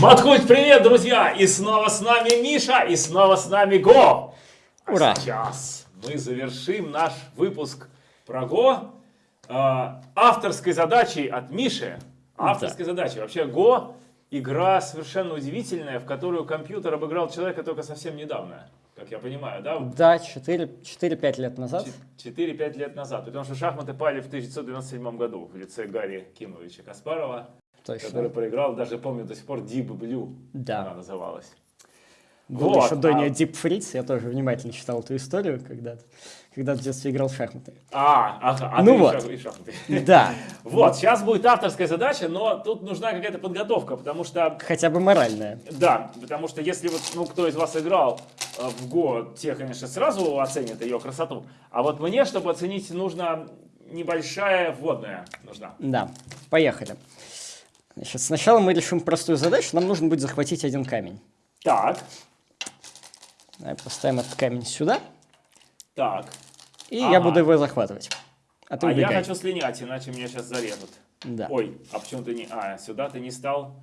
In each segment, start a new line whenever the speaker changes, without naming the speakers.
Маткульт, привет, друзья! И снова с нами Миша, и снова с нами Го! А
Ура!
сейчас мы завершим наш выпуск про Го э, авторской задачей от Миши. Авторской задачей. Вообще Го игра совершенно удивительная, в которую компьютер обыграл человека только совсем недавно. Как я понимаю, да?
Да, 4-5 лет назад.
4-5 лет назад. Потому что шахматы пали в 1997 году в лице Гарри Кимовича Каспарова,
Точно.
который проиграл, даже помню до сих пор Deep Blue
Да.
она называлась.
Был
Вот,
еще Доня
а-
Deep Fritz, я тоже внимательно читал эту историю, когда, когда в детстве играл в шахматы.
А, ага, а
Ну вот.
и шах- и шахматы.
Да,
Вот, сейчас будет авторская задача, но тут нужна какая-то подготовка, потому что,
хотя бы моральная.
да, потому что если вот, ну, кто из вас играл э, в Го, те, конечно, сразу оценят ее красоту, а вот мне, чтобы оценить, нужна небольшая вводная нужна.
Да, поехали. Значит, сначала мы решим простую задачу. Нам нужно будет захватить один камень.
Так,
Давай поставим этот камень сюда, и
так.
я
Ага.
буду его захватывать. А ты
А я хочу слинять, иначе меня сейчас зарежут.
Да.
Ой, а почему ты не... А, сюда ты не стал.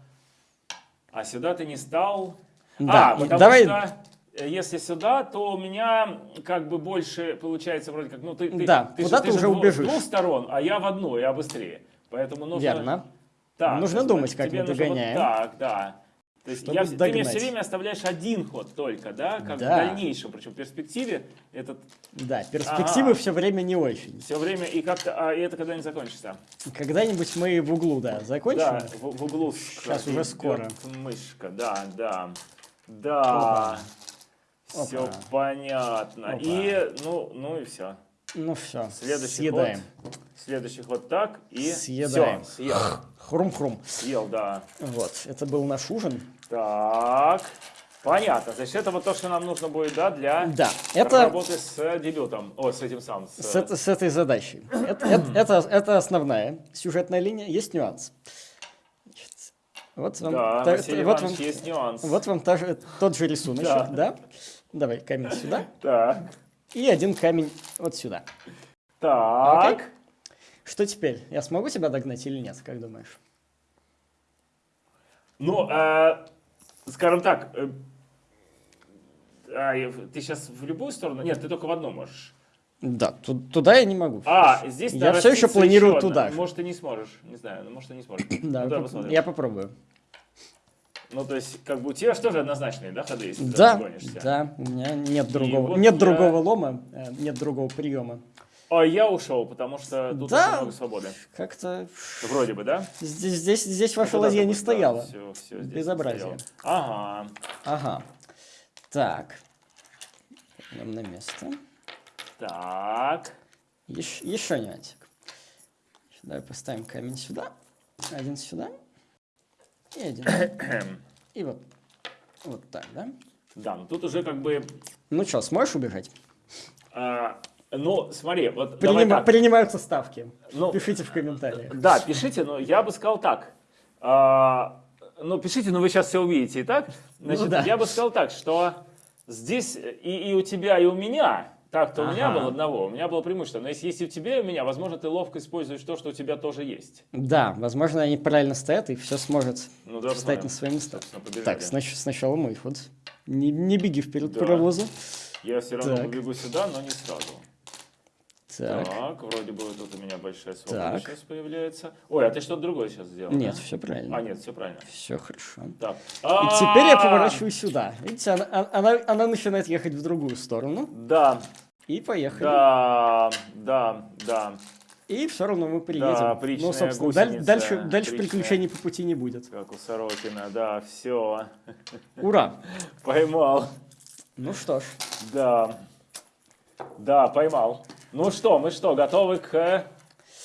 А сюда ты не стал.
Да,
А,
и
потому
давай-
что э, если сюда, то у меня как бы больше получается вроде как... Ну, ты, ты,
Да,
ты,
куда ты
же
уже убежишь.
С двух сторон, а я в одну, я быстрее. Поэтому нужно...
Верно.
Так,
Нужно
то есть
думать, как мы
нужно вот
догоняем.
так, да. То есть я, ты мне все время оставляешь один ход только, да? Как
Да.
в дальнейшем, причем в перспективе этот
Да, перспективы
Ага.
все время не очень.
все время и как-то... А и это когда-нибудь закончится.
Когда-нибудь мы в углу, да, закончим.
Да, в, в углу
Сейчас уже скоро.
мышка, да, да, да.
Опа.
Все
Опа.
понятно.
Опа.
И, ну, ну и все.
Ну все,
Следующий
съедаем.
ход. Следующий ход так и
Съедаем.
Все, съел.
Хрум-хрум.
Съел, да.
Вот, это был наш ужин.
Так. Понятно. Значит, это вот то, что нам нужно будет, да, для
Да, это
работы с дебютом. О, с этим самым. с-
с, это- с этой задачей. Это, это- это- это основная сюжетная линия. Есть нюанс. Значит, вот вам,
Да,
та-
Василий
вот вам,
есть нюанс.
вот вам та тот же рисунок,
Да.
да. Давай камень сюда
Так.
и один камень вот сюда.
Так.
Окей. Что теперь? Я смогу тебя догнать или нет, как думаешь?
Ну, э, скажем так, э, а, ты сейчас в любую сторону? Нет, ты только в одну можешь.
Да, ту- туда я не могу.
А, здесь
Я всё еще планирую
одна.
туда же.
Может, ты не сможешь. Не знаю, ну, может, ты не сможешь.
Да,
Ну,
поп- я попробую.
Ну, то есть, как бы у тебя же тоже однозначные, да, ходы, если ты
Да,
разгонишься?
да, у меня нет другого,
вот
нет
я-
другого лома, э, нет другого приема.
А я ушел, потому что тут
Да.
много свободы.
Как-то
Вроде бы, да?
здесь, здесь, здесь ваша
Ну,
ладья не стояла.
всё, всё здесь
Безобразие.
стояло. Ага.
Ага. Так. Идем на место.
Так.
Еш- еще нюансик. Давай поставим камень сюда. Один сюда. И один. И вот. Вот так, да?
Да, ну тут уже как бы...
Ну что, сможешь убежать?
а, ну, смотри, вот давай
Принима-
так.
принимаются ставки.
Ну,
Пишите в комментариях.
Да, пишите, но я бы сказал так. А, ну, пишите, но вы сейчас все увидите. Итак, значит,
Ну да.
я бы сказал так, что здесь и, и у тебя, и у меня, так-то у меня
Ага.
было одного, у меня было преимущество. Но если есть и у тебя, и у меня, возможно, ты ловко используешь то, что у тебя тоже есть.
Да, возможно, они правильно стоят, и все сможет
Ну, давай
встать на свои места. Так, снач- сначала мой ход. Не, не беги вперед
Да.
паровоза.
Я все равно
Так.
побегу сюда, но не сразу.
Так.
Так, вроде бы тут у меня большая свобода
Так.
сейчас появляется. Ой, а ты что-то другое сейчас сделал?
Нет,
да?
все правильно.
А, нет, все правильно.
Все хорошо.
Так.
И теперь я
А,
поворачиваю сюда. Видите, она, а, она, она начинает ехать в другую сторону.
Да,
И поехали.
да, да, да.
И все равно мы приедем.
Да, причная
ну, собственно,
гусеница,
дальше, дальше
причная.
приключений по пути не будет.
Как у Сорокина, да, все.
Ура!
Поймал.
Ну что ж,
Да. Да, поймал. Ну что, мы что, готовы к э,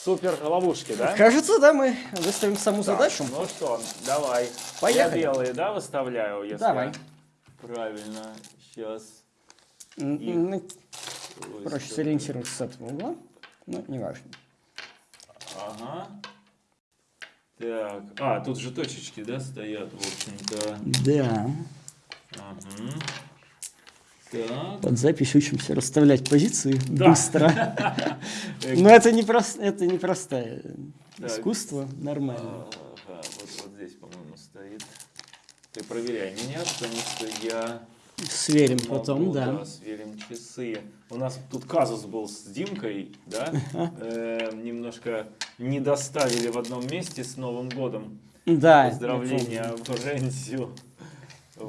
супер ловушке, да?
кажется, да, мы выставим саму
Так,
задачу.
Ну что, давай.
Поехали.
Я белые, да, выставляю, если
Давай.
правильно. Сейчас.
М,
И-
м, Проще сориентироваться с этого угла. Ну, неважно.
Ага. Так. А, тут же точечки, да, стоят, в общем-то.
Да.
Ага. Так.
Под запись учимся расставлять позиции
Да.
быстро. Но это не, это не простое
Так.
искусство, нормально.
Ага, вот, здесь, по-моему, стоит. Ты проверяй меня, потому что я
Сверим
могу,
потом, да.
сверим часы. У нас тут казус был с Димкой, да? Э, немножко не доставили в одном месте с Новым годом.
Да,
Поздравления
помню.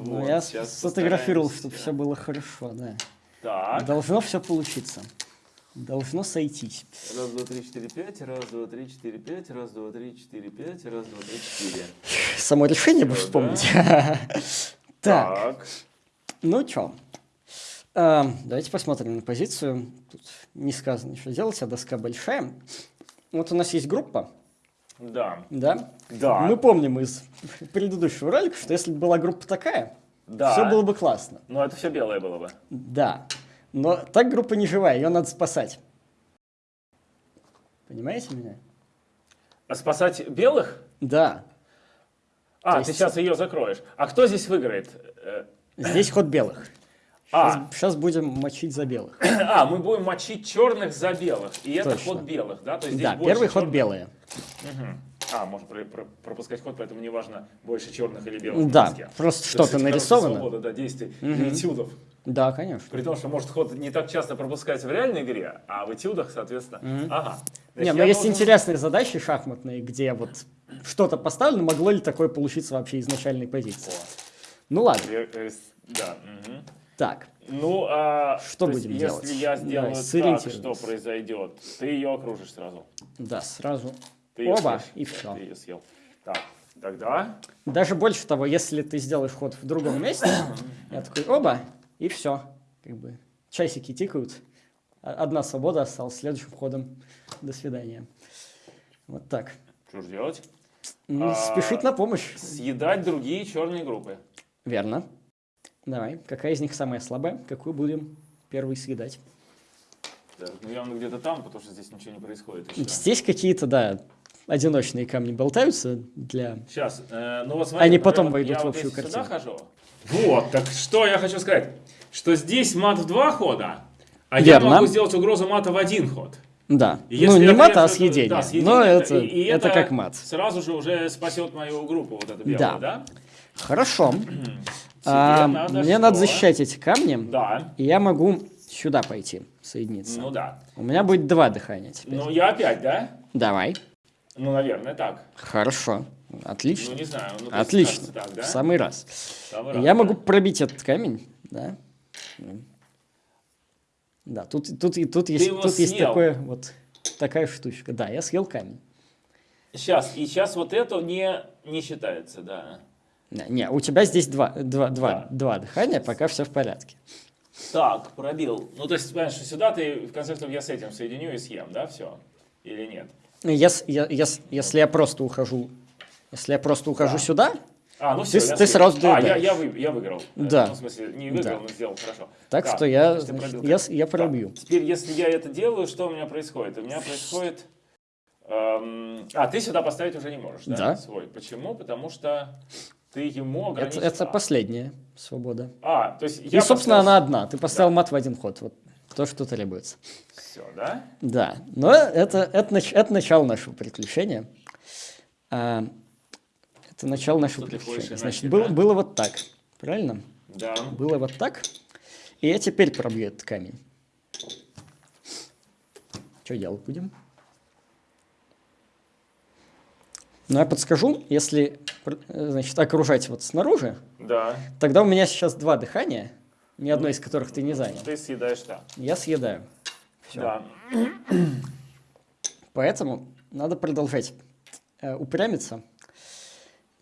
Ну,
Вот,
я сфотографировал,
постараемся.
чтобы все было хорошо, да.
Так.
Должно все получиться. Должно сойтись.
Раз, два, три, четыре, пять. Раз, два, три, четыре, пять. Раз, два, три, четыре, пять. Раз, два, три, четыре.
Само решение бы
Да.
вспомнить. Так, ну что, давайте посмотрим на позицию. Тут не сказано, что делать, а доска большая. Вот у нас есть группа,
Да.
да?
Да.
Мы помним из предыдущего ролика, что если бы была группа такая,
Да.
все было бы классно.
Ну, это все белое было бы.
Да. Но так группа не живая, ее надо спасать. Понимаете меня?
А спасать белых?
Да.
А,
То
ты
есть-
сейчас ее закроешь. А кто здесь выиграет? Э,
Здесь ход белых.
А,
Сейчас будем мочить за белых.
а, мы будем мочить черных за белых. И это
Точно.
ход белых, да? То есть
Да, первый ход
черных.
белые.
Мгм. А, можно про- про- пропускать ход, поэтому не важно, больше черных или белых.
Да, просто
Это,
что-то нарисовано.
Свобода, да, действий для этюдов.
Да, конечно.
При том, что может ход не так часто пропускается в реальной игре, а в этюдах, соответственно. Ага.
Не,
Значит,
но есть
должен-
интересные задачи шахматные, где вот что-то поставлено, могло ли такое получиться вообще из начальной позиции.
О,
Ну ладно,
э, э, Да. мгм.
Так.
Ну, а
Что
то есть,
будем
если
делать?
я сделаю так,
сориентируемся.
что произойдет? Ты ее окружишь сразу.
Да, сразу
Ты
оба,
съешь.
и
Да,
все.
Ты ее съел. Так, тогда...
Даже больше того, если ты сделаешь ход в другом месте, я такой оба, и все. Как бы часики тикают, а- одна свобода осталась, следующим ходом до свидания. Вот так.
Что же делать?
Ну,
А,
Спешить на помощь.
Съедать другие черные группы.
Верно. Давай, какая из них самая слабая? Какую будем первый съедать?
Так, ну явно где-то там, потому что здесь ничего не происходит еще.
Здесь какие-то, да, одиночные камни болтаются для...
Сейчас, э, ну вот смотри,
Они потом
вот
войдут
я
в
вот
общую
если сюда
картину.
хожу. Вот, так что я хочу сказать, что здесь мат в два хода, а я
Верно.
могу сделать угрозу мата в один ход.
Да,
И
ну
если
не
я
мат, а съедение.
да, съедение,
Но
это-
это,
и- и
это как мат.
Сразу же уже спасет мою группу, вот это белое,
Да.
да?
Хорошо. А,
надо
мне
что?
надо защищать эти камни,
Да,
и я могу сюда пойти, соединиться.
ну да.
У меня будет два дыхания теперь.
Ну я опять, да?
Давай.
Ну, наверное, так.
Хорошо. Отлично.
Ну, не знаю. ну, есть,
Отлично.
так, да?
В самый раз.
Самый раз,
Я
да.
могу пробить этот камень, да. Да, тут, тут, и тут, есть,
его
тут есть
съел.
такое, вот такая штучка. Да, я съел камень.
Сейчас, и сейчас вот это не, не считается, да.
Не, у тебя здесь два, два, два,
Да.
два дыхания, пока все в порядке.
Так, пробил. Ну, то есть, понимаешь, что сюда ты, в конце концов, я с этим соединю и съем, да, все? Или нет?
Ес- я- ес- если я просто ухожу, если я просто ухожу
Да.
сюда,
А, ну
Ты
все,
с-
я
ты сразу
А, я, я, вы- я выиграл. Э,
Да.
Ну, в смысле, не выиграл,
Да.
но сделал хорошо.
Так что я,
значит,
значит,
пробил
я я пробью.
Теперь, если я это делаю, что у меня происходит? У меня происходит... эм, а, ты сюда поставить уже не можешь, да?
Да.
Свой. Почему? Потому что ты ему
это,
ограничил.
это
А,
последняя свобода.
А, то есть
И,
я
собственно,
поставил-
она одна. Ты поставил мат в один ход. Вот то, что требуется.
Все, да?
Да, но это, это, это начало нашего приключения. А, это начало нашего
Что
приключения.
хочешь
Значит,
иначе,
было,
да?
было вот так, правильно?
Да.
Было вот так. И я теперь пробью этот камень. Что делать будем? Ну, я подскажу, если э, значит, окружать вот снаружи,
Да.
тогда у меня сейчас два дыхания, ни одно из которых ты не занял.
Ты съедаешь да.
Я съедаю. Всё.
Да.
Поэтому надо продолжать э, упрямиться.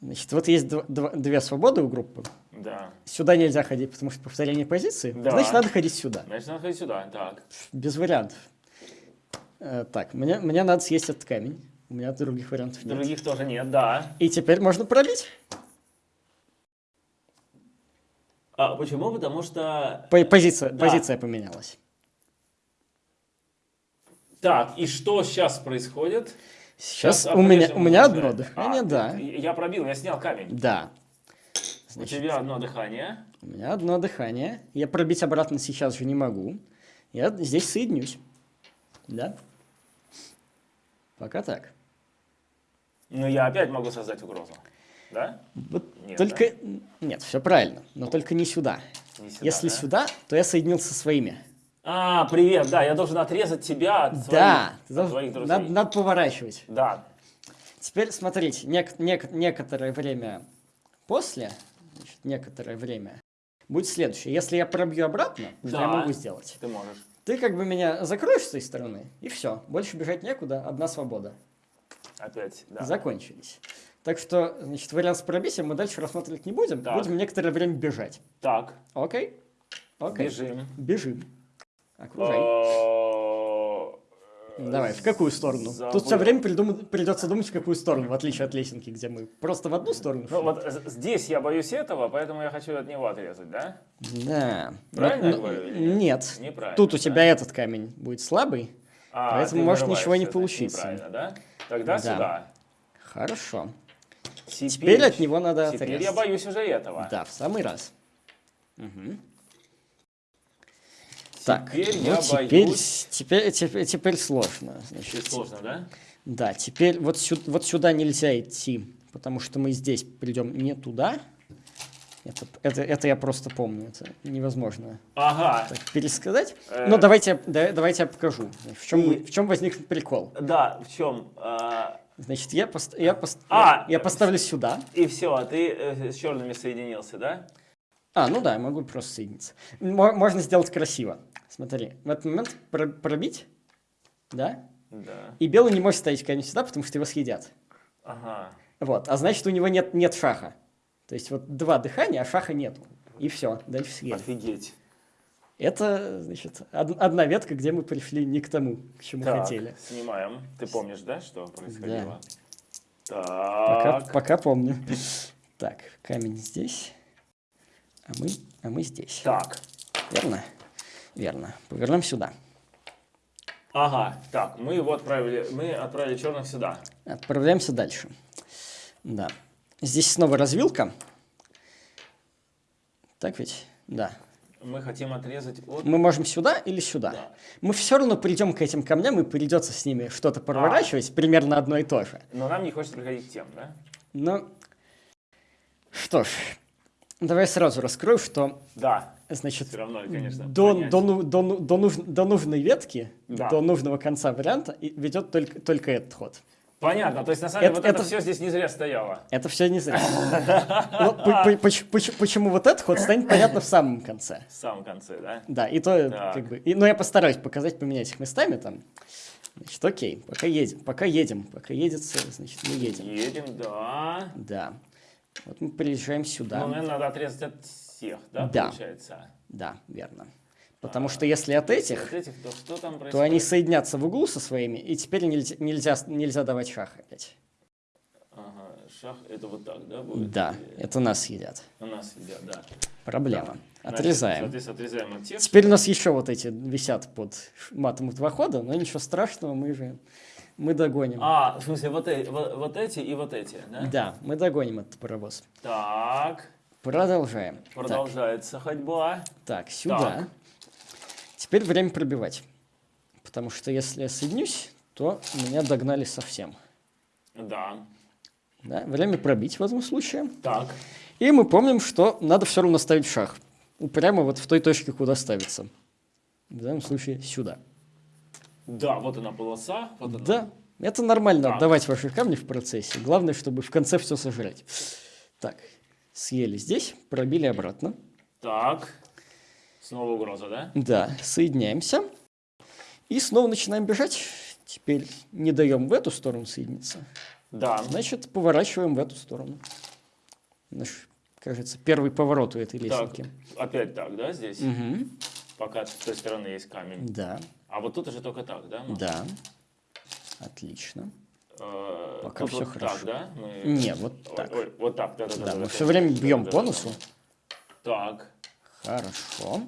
Значит, вот есть дв- дв- две свободы у группы.
Да.
Сюда нельзя ходить, потому что повторение позиции.
Да.
Значит, надо ходить сюда.
Значит, надо ходить сюда. Так.
Без вариантов. Э, так, мне, мне надо съесть этот камень. У меня других вариантов нет.
Других тоже нет, да.
И теперь можно пробить.
А почему? Потому что...
По- позиция,
Да.
позиция поменялась.
Так, и что сейчас происходит?
Сейчас
Щас
у меня, у меня одно дыхание,
А,
да.
Я пробил, я снял камень.
Да.
У
Значит,
тебя одно дыхание.
у меня одно дыхание. Я пробить обратно сейчас же не могу. Я здесь соединюсь. Да? Пока так.
Но я опять могу создать угрозу. Да?
Вот
Нет,
только... Нет, все правильно, но только не сюда.
Не сюда,
Если
да?
сюда, то я соединился со своими.
А, привет, да, я должен отрезать тебя от своих,
да,
от
должен-
твоих друзей.
надо, надо поворачивать.
Да,
Теперь смотрите, нек- нек- некоторое время после, значит, некоторое время, будет следующее. Если я пробью обратно, что я
Да.
могу сделать?
ты можешь.
Ты как бы меня закроешь с той стороны, и все. Больше бежать некуда, одна свобода.
Опять, да.
Закончились. Так что, значит, вариант с пробитием мы дальше рассматривать не будем.
Так.
Будем некоторое время бежать.
Так,
Окей? Окей.
бежим.
Бежим. Окружай.
О,
Давай, в какую сторону?
забыл.
Тут все время придум- придется думать, в какую сторону, в отличие от лесенки, где мы просто в одну сторону.
Ну вот з- здесь я боюсь этого, поэтому я хочу от него отрезать, да?
Да.
Правильно
Но-
я говорю или нет? Неправильно,
Тут у
да?
тебя этот камень будет слабый.
А,
Поэтому может ничего не получиться.
Неправильно, да? Тогда
Да.
сюда.
Хорошо.
Теперь,
Теперь от него надо
Теперь
отрезать.
я боюсь уже этого.
Да, в самый раз. Мгм. Так,
Теперь
ну
я
теперь,
боюсь...
теперь, теперь, теперь сложно. Значит,
Чуть сложно, да?
Да, теперь вот, сю- вот сюда нельзя идти, потому что мы здесь придем не туда. Это, это, это я просто помню, это невозможно
Ага.
так пересказать.
Э.
Но давайте, я- да- давайте я покажу, в чем,
И-
в чем возник прикол.
Да, в чем? А,
Значит, я, пост- я, пост-
А,
я поставлю сюда.
и все, а ты э, с черными соединился, да?
А, ну да, я могу просто соединиться. Мо- можно сделать красиво. Смотри, в этот момент про- пробить, да?
Да.
И белый не может ставить камень сюда, потому что его съедят.
Ага.
Вот, а значит, у него нет, нет шаха. То есть вот два дыхания, а шаха нету. И все, дальше съели.
Офигеть.
Это, значит, од- одна ветка, где мы пришли не к тому, к чему
Так,
хотели.
снимаем. Ты помнишь, да, что происходило?
Пока,
Так.
пока помню. Так, камень здесь, а мы, а мы здесь.
Так.
Верно? Верно. Повернем сюда.
Ага. Так, мы его отправили, мы отправили черных сюда.
Отправляемся дальше. Да. Здесь снова развилка. Так ведь? Да.
Мы хотим отрезать от...
Мы можем сюда или сюда.
Да.
Мы все равно придем к этим камням, и придется с ними что-то проворачивать, примерно одно и то же.
Но нам не хочется приходить к тем, да?
Ну, что ж, давай сразу раскрою, что,
Да.
значит,
Все равно, конечно.
до,
понять.
до, до, до, нуж- до нужной ветки,
Да.
до нужного конца варианта ведет только, только этот ход.
Понятно. То есть, на самом деле,
Это-
вот это,
это-
все здесь не зря стояло.
Это все не зря. Ну, по- по- поч- поч- Почему вот этот ход станет понятно в самом конце.
В самом конце, да?
Да, и то
Так.
как бы... Но я постараюсь показать, поменять их местами там. Значит, окей, пока едем, пока едем, пока едется, значит, мы едем.
Едем, да.
Да. Вот мы приезжаем сюда.
Ну, наверное, надо отрезать от всех, да,
Да.
получается?
Да, верно. Потому что если от этих,
От этих, то происходит?
то они соединятся в углу со своими, и теперь нельзя, нельзя, нельзя давать шах опять.
Ага, шах, это вот так, да, будет?
Да, это нас едят.
У нас едят, да.
Проблема.
Значит,
Отрезаем.
Соответственно, отрезаем от тех.
Теперь у нас еще вот эти висят под матом два хода, но ничего страшного, мы же мы догоним.
А, в смысле, вот, э- вот, вот эти и вот эти, да?
Да, мы догоним этот паровоз.
Так,
Продолжаем.
продолжается ходьба.
Так, так, сюда. Теперь время пробивать. Потому что если я соединюсь, то меня догнали совсем.
Да.
Да? Время пробить в этом случае.
Так,
И мы помним, что надо все равно ставить шаг. Прямо вот в той точке, куда ставится. В данном случае сюда.
да, вот она полоса, вот она.
Да, это нормально
Так.
отдавать ваши камни в процессе. Главное, чтобы в конце все сожрать. Так, съели здесь, пробили обратно.
Так, снова угроза, да?
Да, соединяемся. И снова начинаем бежать. Теперь не даем в эту сторону соединиться.
Да.
Значит, поворачиваем в эту сторону. Наш, кажется, первый поворот у этой
Так,
лесенки.
опять так, да, здесь?
Мгм.
Пока с той стороны есть камень.
Да,
А вот тут уже только так, да? можно?
да. Отлично.
Э,
Пока всё
вот
хорошо.
так, да? Мы-
Не, вот
Ой,
так.
ой, вот так, да, да, да.
Да,
да,
мы
да,
все
да,
время
да,
бьем
да,
по
да,
носу.
Так.
Хорошо.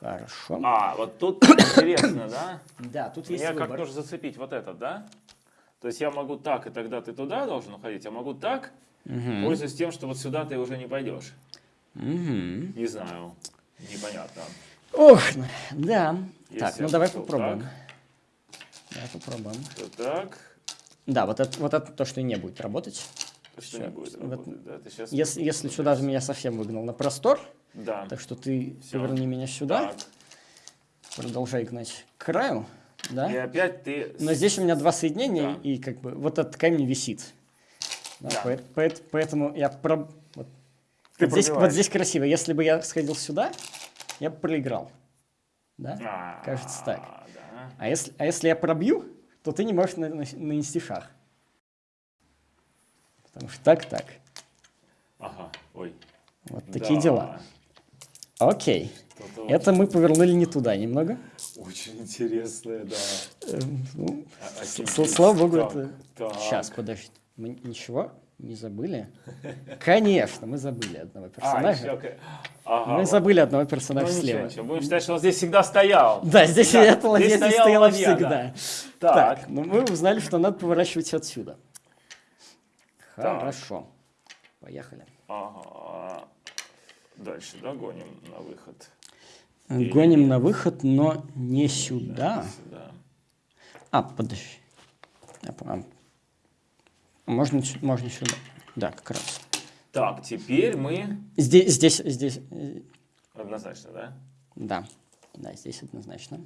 Хорошо.
А, вот тут интересно, да?
Да, тут есть
как
выбор.
нужно зацепить вот этот, да? То есть я могу так, и тогда ты туда должен уходить, а могу так,
Мгм.
пользуясь тем, что вот сюда ты уже не пойдешь.
Мгм.
Не знаю. Непонятно.
Ох, да.
Если
так, ну
я
давай попробуем.
так.
Давай попробуем.
То так.
Да, вот это, вот это то, что не будет работать.
Что
Всё,
не будет
в этом-
работать, да? Ты сейчас...
Если, если сюда же меня совсем выгнал на простор,
Да.
так что ты
Всё.
поверни меня сюда,
Так.
продолжай гнать к краю, да?
И опять ты...
Но здесь у меня два соединения,
Да.
и как бы вот этот камень висит. Да,
Да.
поэт- поэт- поэтому я про... вот,
Ты
вот здесь, вот здесь красиво. Если бы я сходил сюда, я бы проиграл. Да?
А,
Кажется так.
да.
А если, а если я пробью, то ты не можешь на- на- нанести шаг. Потому что так, так.
Ага, ой.
Вот такие
Да.
дела. Окей. Это мы повернули не туда немного.
Очень интересное, да.
Эм, ну,
А- офигеть.
слава богу,
Так,
это...
так.
Сейчас, подожди. Мы ничего не забыли? Конечно, мы забыли одного
А,
персонажа.
еще... ка- Ага,
Мы
вот.
забыли одного
Ну,
персонажа
ничего,
слева.
ничего. Будем считать, что он здесь всегда стоял.
Да, здесь
Да,
эта ладья
здесь
здесь
стояла ладья,
всегда.
Так.
Так, ну мы узнали, что надо поворачивать отсюда.
Так.
Хорошо. Поехали.
Ага. Дальше, да, гоним на выход.
Гоним на выход, но не сюда.
Сюда.
А, подожди. А, Можно, можно сюда. Да, как раз.
Так, теперь мы...
Здесь, здесь, здесь. э,
Однозначно, да?
Да, да, здесь однозначно.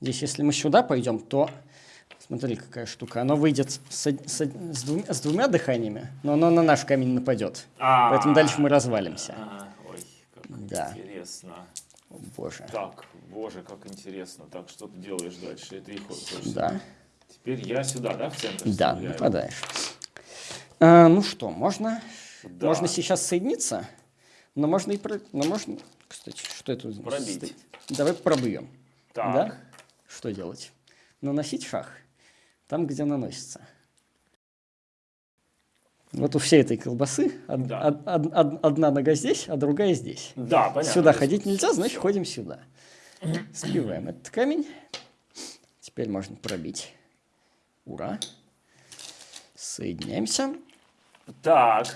Здесь, если мы сюда пойдем, то смотри, какая штука. Оно выйдет с, с с двумя, с двумя дыханиями, но оно на наш камень нападет.
А,
Поэтому дальше мы развалимся.
Ага, Ой, как
Да.
интересно.
О, боже.
Так, боже, как интересно. Так, что ты делаешь дальше? Это и хочешь.
Да,
Теперь я сюда, да, в центр
да,
вставляю?
нападаешь. А, ну что, можно,
Да.
можно сейчас соединиться, но можно и про... но можно, кстати, что это?
Пробить.
стоит? Давай пробьем.
Так.
Да? Что делать? Наносить шаг там, где наносится. Вот у всей этой колбасы од-
Да.
од- од- од- одна нога здесь, а другая здесь.
Да, понятно.
Сюда ходить нельзя, значит ходим сюда. Сбиваем этот камень. Теперь можно пробить. Ура. Соединяемся
Так.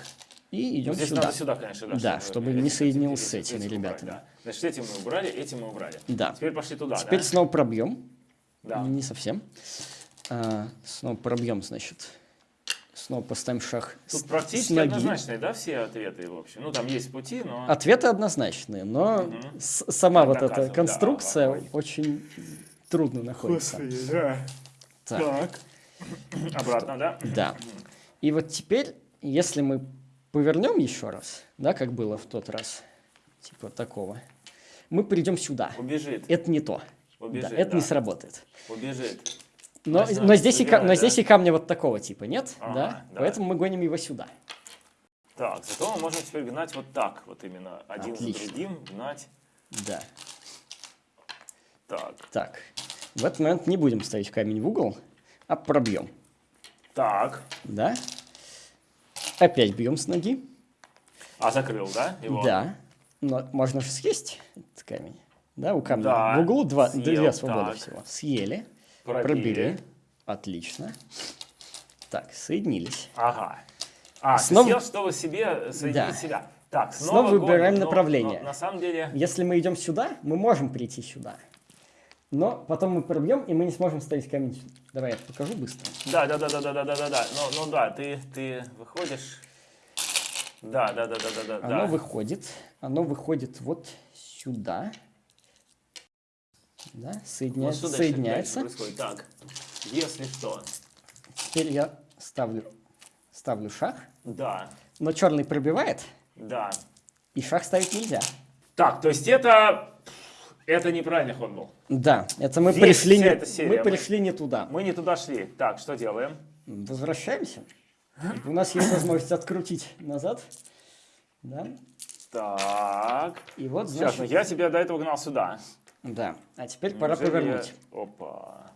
и идем
Здесь
сюда.
надо сюда, конечно, да.
Да, чтобы не соединился с
эти-
этими ребятами.
да. Значит, эти мы убрали, эти мы убрали.
Да.
Теперь пошли туда,
Теперь
да?
снова пробьем.
Да.
Не совсем. А, снова пробьем, значит. Снова поставим шаг с-
Тут практически
с ноги.
однозначные, да, все ответы, в общем. Ну, там есть пути, но...
Ответы однозначные, но с- сама вот эта
да,
конструкция
ой.
очень трудно находится.
да.
Так,
Так. Обратно, да?
да. И вот теперь, если мы повернем еще раз, да, как было в тот раз, типа такого, мы придем сюда.
Убежит.
Это не то.
Убежит,
да, это
да.
не сработает.
Убежит.
Но,
Значит,
но, здесь, и, но
да?
здесь и камня вот такого типа нет,
Ага,
да?
да.
Поэтому мы гоним его сюда.
Так, зато мы можем теперь гнать вот так, вот именно один
Отлично.
за другим гнать.
Да.
Так,
Так, в этот момент не будем ставить камень в угол, а пробьем.
так.
Да? Опять бьем с ноги.
А закрыл, да? Его?
Да. Но можно же съесть этот камень. Да, у камня
Да,
в углу два,
съел,
две свободы
так.
всего. Съели,
Пробили.
пробили. Отлично. Так, соединились.
Ага. А,
Снова-
съел, чтобы себе соединить
Да.
себя. Так,
Снова
снова, гоним,
выбираем
но-
направление.
но на самом деле...
Если мы идем сюда, мы можем прийти сюда. Но потом мы пробьем, и мы не сможем ставить камень. Давай я покажу быстро.
Да, да, да, да, да, да, да, да, да. Ну, ну да, ты, ты выходишь. Да, да, да, да, да, да.
Оно
да.
выходит. Оно выходит вот сюда. Да,
Вот
соединя-
что дальше-
соединяется.
дальше происходит? Так, если что,
Теперь я ставлю, ставлю шаг.
да,
Но черный пробивает,
да.
и шаг ставить нельзя.
Так, то есть это... Это неправильный ход был.
Да, это мы
Весь
пришли, не, мы пришли не туда.
Мы не туда шли. Так, что делаем?
Возвращаемся. У нас есть возможность открутить назад. Да.
Так.
И вот,
Сейчас,
значит,
ну я тебя до этого гнал сюда.
Да. А теперь пора
Неужели
повернуть.
я- Опа.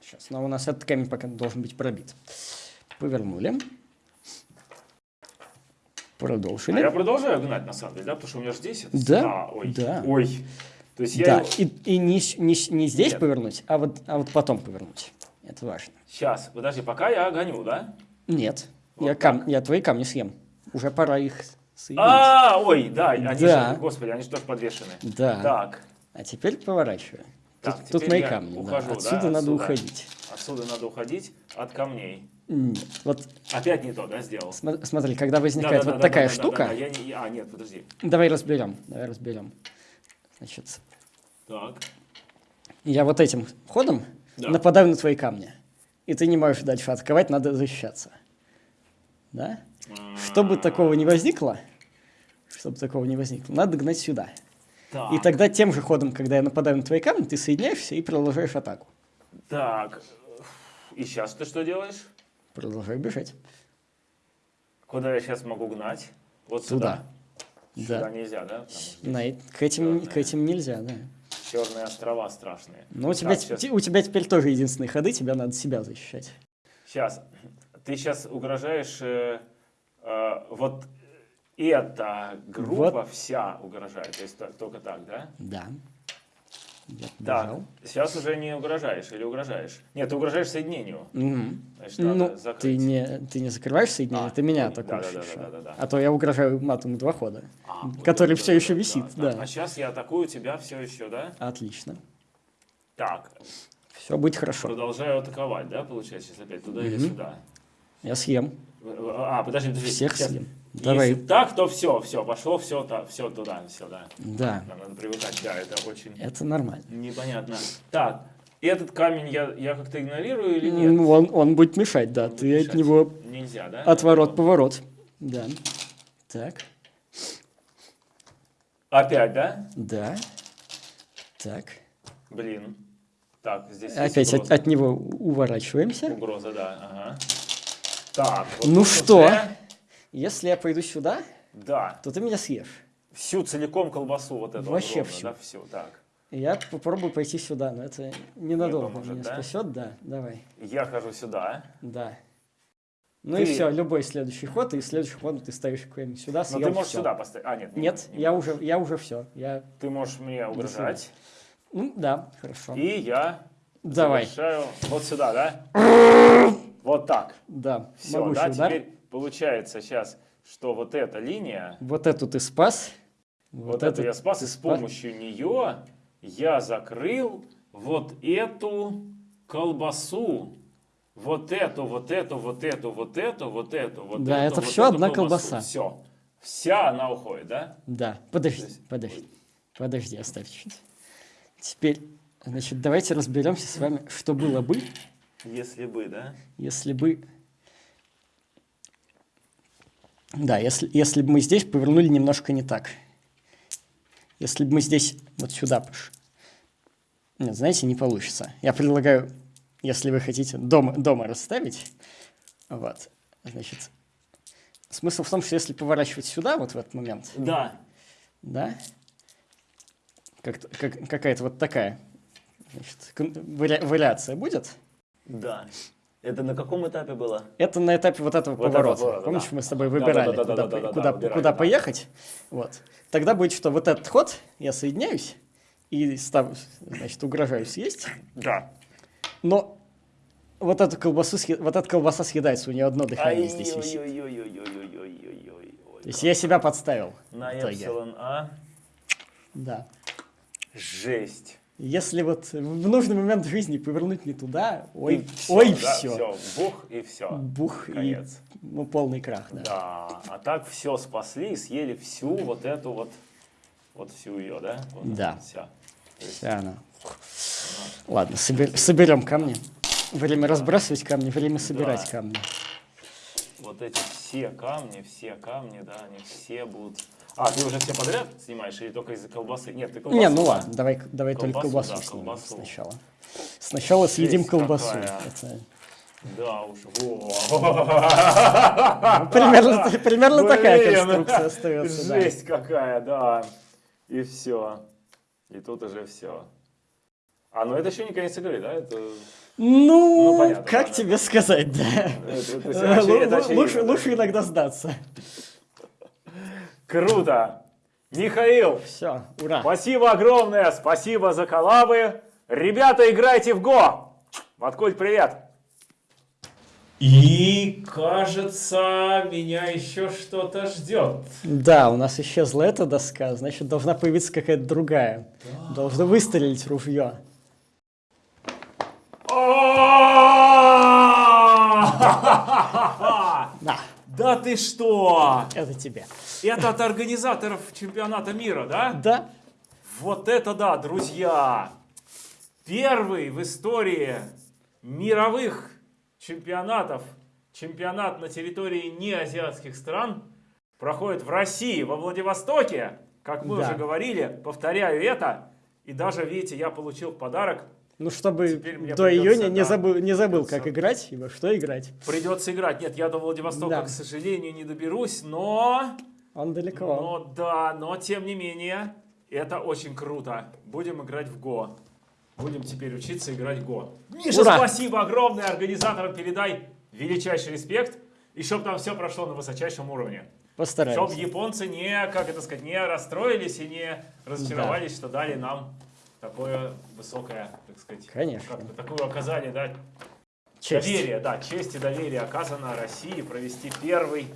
Сейчас, но у нас этот камень пока должен быть пробит. Повернули.
А
Продолжили.
я продолжаю гнать, на самом деле, да? Потому что у меня же здесь... это-
Да,
А, ой.
да.
Ой. То есть я
Да,
его...
и, и не, не, не здесь
Нет.
повернуть, а вот, а вот потом повернуть. Это важно.
Сейчас, подожди, пока я гоню, да?
Нет,
Вот
я, кам, я твои камни съем. Уже пора их соединить.
А, ой, да, они
Да.
же, господи, они же тоже подвешены.
Да.
Так,
А теперь поворачивай.
Так,
тут, тут мои камни. да.
ухожу, да,
Отсюда надо
отсюда.
уходить.
отсюда надо уходить от камней.
Нет. Вот
Опять не то, да, сделал?
смо- смотри, когда возникает вот такая штука,
я не- А, нет, подожди.
давай разберем, давай разберем. Значит,
Так.
я вот этим ходом
Да.
нападаю на твои камни, и ты не можешь дальше атаковать, надо защищаться. Да? Чтобы такого не возникло, чтобы такого не возникло, надо гнать сюда.
Так.
И тогда тем же ходом, когда я нападаю на твои камни, ты соединяешься и продолжаешь атаку.
Так. И сейчас ты что делаешь?
Продолжаю бежать.
Куда я сейчас могу гнать? Вот
Туда.
сюда. Сюда
Да.
нельзя, да?
На к, этим, к этим нельзя, да.
черные острова страшные.
Но у тебя,
щас.
у тебя теперь тоже единственные ходы, тебе надо себя защищать.
Сейчас. Ты сейчас угрожаешь... э, э, вот эта группа
Вот.
вся угрожает. То есть то- только так, да?
Да. Я
Так, сейчас уже не угрожаешь или угрожаешь? Нет, ты угрожаешь соединению.
Мгм.
Значит, надо
Ну, ты не, ты не закрываешь соединение,
А,
ты меня
ну,
атакуешь
да-да-да,
еще.
да-да-да.
А то я угрожаю матом два хода.
А,
который
это
всё
да,
еще
да,
висит,
да.
да.
А сейчас я атакую тебя все еще, да?
Отлично.
Так,
Все будет хорошо.
продолжаю атаковать, да, получается, сейчас опять туда или
Мгм.
сюда?
Я съем.
А, подожди, подожди.
Всех
сейчас.
съем.
Если
Давай.
так, то все, все, пошло, все, все туда, все, да.
Да.
Надо привыкать, да, это очень
Это нормально.
непонятно. Так, этот камень я, я как-то игнорирую или нет?
Ну, Он, он будет мешать, да.
будет
Ты от
мешать.
него
Нельзя, да?
отворот-поворот. Да. Так.
Опять, да?
Да. Так.
Блин. Так, здесь
Опять от, от него уворачиваемся.
Угроза, да, ага. Так, вот
Ну что?
уже-
Если я пойду сюда,
Да,
то ты меня съешь.
всю целиком колбасу вот эту
Вообще
огромную,
всю.
да, всю, так.
Я попробую пойти сюда, но это ненадолго
поможет,
меня
да?
спасет, да. Давай.
Я хожу сюда.
Да. Ну
Ты-
и все, любой следующий ход, и следующий ход ты ставишь камень сюда,
Но
съел
ты можешь
всё.
сюда поставить. А, нет. не
Нет,
не
я
можешь.
уже, я уже все. Я,
Ты можешь мне угрожать.
ну да, хорошо.
И я
Давай.
вот сюда, да? Вот так.
Да,
Все,
могучий
да,
удар.
теперь получается сейчас, что вот эта линия,
Вот эту ты спас.
вот, эту я спас, и с помощью нее я закрыл вот эту колбасу. Вот эту, вот эту, вот эту, вот эту, вот эту, вот
Да,
эту,
это
вот эту
одна
колбасу.
колбаса.
Все. Вся она уходит, да?
Да, подожди,
есть-
подожди. Подожди, оставь чуть. Теперь, значит, давайте разберемся с вами, что было бы,
Если бы, да?
если бы... Да, если, если бы мы здесь повернули немножко не так. Если бы мы здесь вот сюда пошли. Нет, знаете, не получится. Я предлагаю, если вы хотите дома, дома расставить, вот, значит, смысл в том, что если поворачивать сюда, вот в этот момент,
Да.
да, как, как, какая-то вот такая значит, вариация будет,
Да. Это на каком этапе было?
Это на этапе вот этого
вот
поворота.
Это,
Помнишь,
да.
мы с тобой выбирали, куда, куда, поехать. Вот. Тогда будет, что вот этот ход, я соединяюсь и став, значит, угрожаю съесть.
Да.
Но вот эту колбасу, вот эта колбаса съедается, у нее одно дыхание здесь висит. То есть я себя подставил.
На эпсилон А?
Да.
Жесть.
Если вот в нужный момент жизни повернуть не туда, ой,
И всё,
ой,
да,
все.
всё, бух и все.
Бух
Конец.
и ну, полный крах, да.
Да. А так все спасли и съели всю вот эту вот, вот всю ее, да? Вот
Да.
Вся.
Вся она. Ладно, собер- соберем камни. Время разбрасывать камни, время собирать
Да.
камни.
вот эти все камни, все камни, да, они все будут... А, ты уже все подряд снимаешь или только из-за колбасы? Нет, ты колбасу.
Не, ну ладно, давай, давай только
Колбасу,
колбасу
да,
снимем
колбасу.
сначала. Сначала съедим
Жесть
колбасу.
какая.
Это,
Да уж.
ну, примерно примерно такая конструкция остается. да.
Жесть какая, да. И все. И тут уже все. А, ну это еще не конец игры, да? Это,
Ну,
Ну, понятно,
как
да,
тебе сказать, да.
это- это
Э,
очевидно,
лу-
это
лу-
очевидно,
Лучше лучше иногда сдаться.
Круто! Михаил,
Все, ура.
спасибо огромное, спасибо за коллабы. Ребята, играйте в Го! Маткуль, привет! И, кажется, меня еще что-то ждет.
Да, у нас исчезла эта доска, значит, должна появиться какая-то другая. Должно выстрелить ружье.
Да ты что?
Это тебе.
Это от организаторов чемпионата мира, да?
Да?
Вот это да, друзья! Первый в истории мировых чемпионатов, чемпионат на территории неазиатских стран проходит в России, во Владивостоке, как мы
Да.
уже говорили, повторяю это, и даже, видите, я получил подарок,
Ну, чтобы до июня не
да,
забыл, не забыл,
придется.
как играть и во что играть.
придется играть. Нет, я до Владивостока,
Да.
к сожалению, не доберусь, но...
Он далеко.
Но да, но тем не менее, это очень круто. Будем играть в Го. Будем теперь учиться играть в Го. Миша,
Ура!
спасибо огромное организаторам, передай величайший респект. И чтобы там все прошло на высочайшем уровне. Чтобы
Постараемся.
японцы не, как это сказать, не расстроились и не разочаровались, что дали нам такое высокое, так сказать,
Конечно.
как-то такое оказание, да,
Честь.
Доверие, да, честь и доверие оказано России провести первый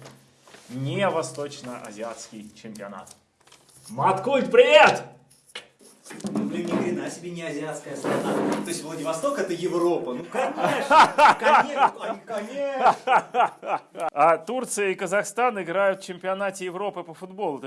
не восточно-азиатский чемпионат. Маткульт, привет!
Ну, блин, ни хрена себе не азиатская страна. То есть Владивосток это Европа. Ну, конечно. Конечно. конечно.
А Турция и Казахстан играют в чемпионате Европы по футболу. Ты в